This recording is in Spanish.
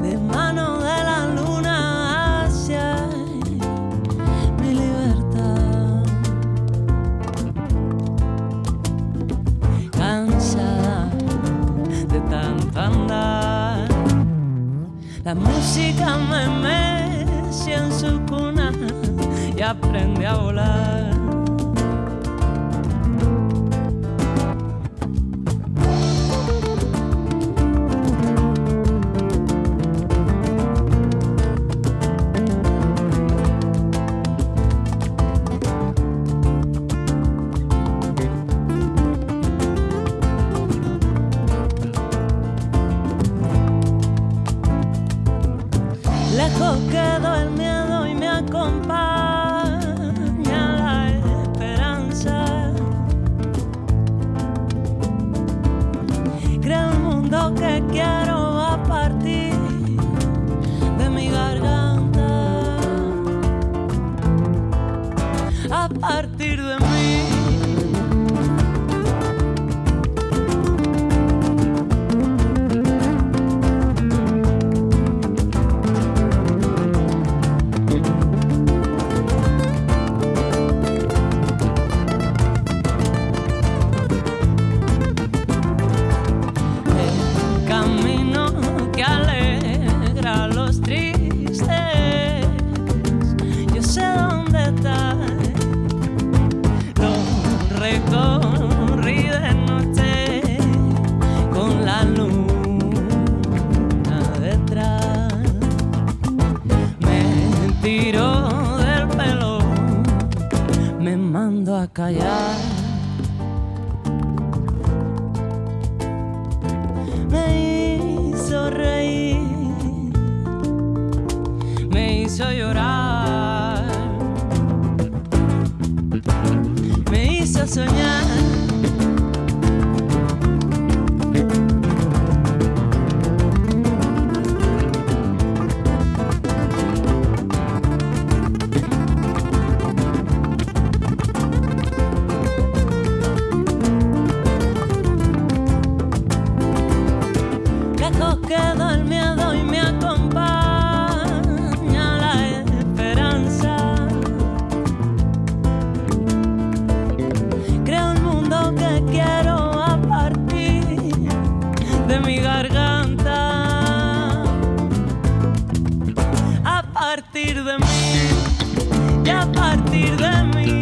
De mano de la luna hacia mi libertad. Cansada de tanto andar. La música me mece en su cuna y aprende a volar. Mundo que quiero a partir de mi garganta. A partir de mí. De noche con la luna detrás. Me tiró del pelo, me mando a callar. soñar. La de mi garganta. A partir de mí y a partir de mí.